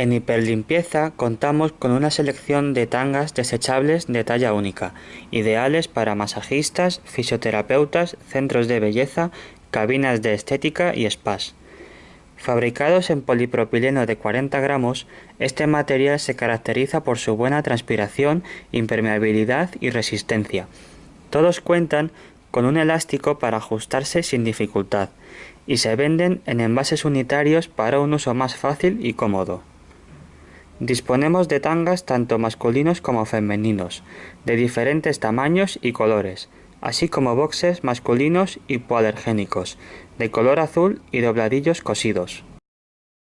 En hiperlimpieza contamos con una selección de tangas desechables de talla única, ideales para masajistas, fisioterapeutas, centros de belleza, cabinas de estética y spas. Fabricados en polipropileno de 40 gramos, este material se caracteriza por su buena transpiración, impermeabilidad y resistencia. Todos cuentan con un elástico para ajustarse sin dificultad y se venden en envases unitarios para un uso más fácil y cómodo. Disponemos de tangas tanto masculinos como femeninos, de diferentes tamaños y colores, así como boxes masculinos hipoalergénicos, de color azul y dobladillos cosidos.